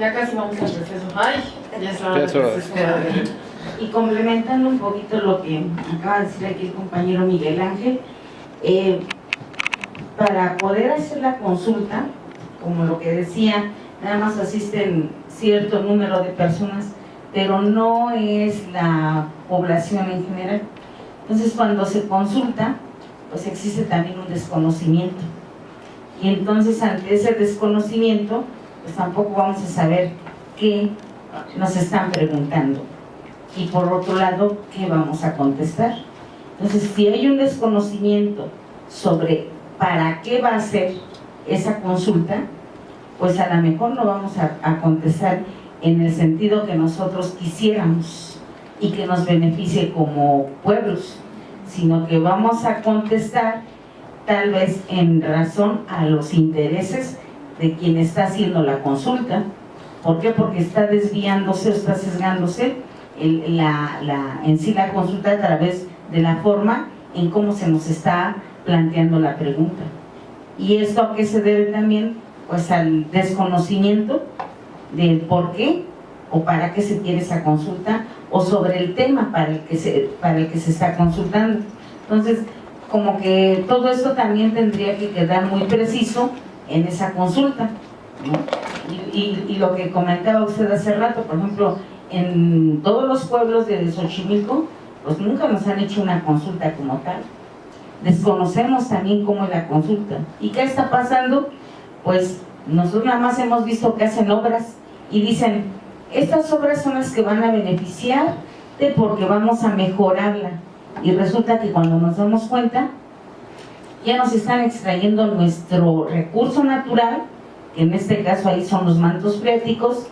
Ya casi vamos al receso. Ay, ya es hora receso. Y complementando un poquito lo que acaba de decir aquí el compañero Miguel Ángel, eh, para poder hacer la consulta, como lo que decía, nada más asisten cierto número de personas, pero no es la población en general. Entonces cuando se consulta, pues existe también un desconocimiento. Y entonces ante ese desconocimiento, pues tampoco vamos a saber qué nos están preguntando y por otro lado, ¿qué vamos a contestar? Entonces, si hay un desconocimiento sobre para qué va a ser esa consulta, pues a lo mejor no vamos a, a contestar en el sentido que nosotros quisiéramos y que nos beneficie como pueblos, sino que vamos a contestar tal vez en razón a los intereses de quien está haciendo la consulta. ¿Por qué? Porque está desviándose o está sesgándose el- la, la- en sí la consulta a través de la forma en cómo se nos está planteando la pregunta. ¿Y esto a qué se debe también? Pues al desconocimiento del por qué o para qué se quiere esa consulta o sobre el tema para el que se, para el que se está consultando. Entonces, como que todo esto también tendría que quedar muy preciso en esa consulta. y- y lo que comentaba usted hace rato, por ejemplo, en todos los pueblos de Xochimilco, pues nunca nos han hecho una consulta como tal. Desconocemos también cómo es la consulta. ¿Y qué está pasando? Pues nosotros nada más hemos visto que hacen obras y dicen, estas obras son las que van a beneficiarte porque vamos a mejorarla. Y resulta que cuando nos damos cuenta, ya nos están extrayendo nuestro recurso natural, que en este caso ahí son los mantos freáticos,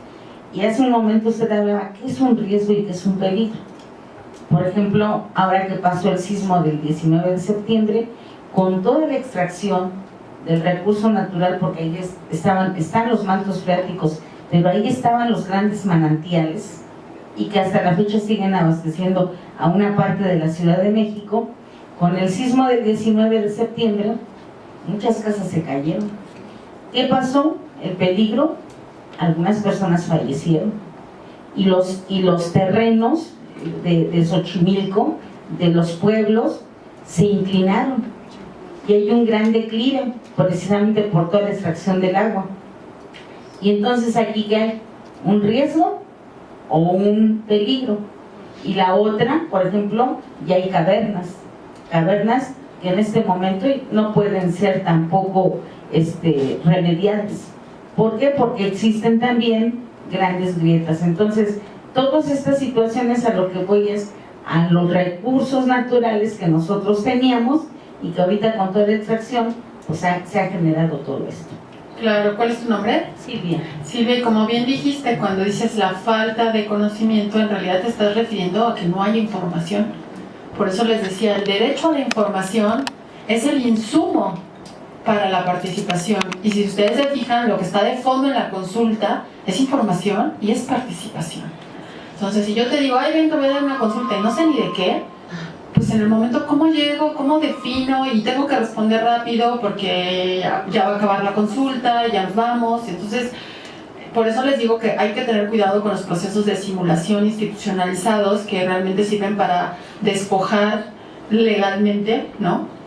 y hace un momento usted hablaba que es un riesgo y que es un peligro. Por ejemplo, ahora que pasó el sismo del 19 de septiembre, con toda la extracción del recurso natural, porque ahí es- estaban, están los mantos freáticos, pero ahí estaban los grandes manantiales, y que hasta la fecha siguen abasteciendo a una parte de la Ciudad de México, con el sismo del 19 de septiembre, muchas casas se cayeron. ¿Qué pasó? El peligro, algunas personas fallecieron y los, y los terrenos de, Xochimilco, de los pueblos, se inclinaron y hay un gran declive precisamente por toda la extracción del agua. Y entonces aquí que hay un riesgo o un peligro. Y la otra, por ejemplo, ya hay cavernas, cavernas que en este momento no pueden ser tampoco este, remediadas. ¿Por qué? Porque existen también grandes grietas. Entonces, todas estas situaciones a lo que voy es a los recursos naturales que nosotros teníamos y que ahorita con toda la extracción pues ha- se ha generado todo esto. Claro, ¿cuál es tu nombre? Silvia. Silvia, y como bien dijiste, cuando dices la falta de conocimiento, en realidad te estás refiriendo a que no hay información. Por eso les decía, el derecho a la información es el insumo para la participación. Y si ustedes se fijan, lo que está de fondo en la consulta es información y es participación. Entonces, si yo te digo, ay, ven, te voy a dar una consulta y no sé ni de qué, pues en el momento, ¿cómo llego? ¿Cómo defino? Y tengo que responder rápido porque ya, va a acabar la consulta, ya nos vamos. Entonces, por eso les digo que hay que tener cuidado con los procesos de simulación institucionalizados que realmente sirven para despojar legalmente, ¿no?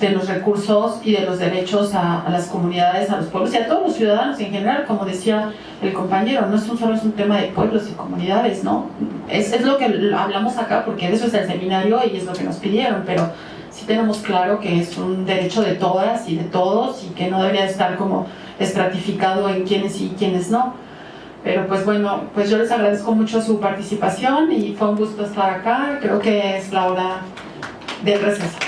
de los recursos y de los derechos a, las comunidades, a los pueblos y a todos los ciudadanos en general, como decía el compañero, no es un solo es un tema de pueblos y comunidades, ¿no? Es, es lo que hablamos acá porque eso es el seminario y es lo que nos pidieron, pero sí tenemos claro que es un derecho de todas y de todos y que no debería estar como estratificado en quiénes sí y quiénes no. Pero pues bueno, pues yo les agradezco mucho su participación y fue un gusto estar acá, creo que es la hora del receso.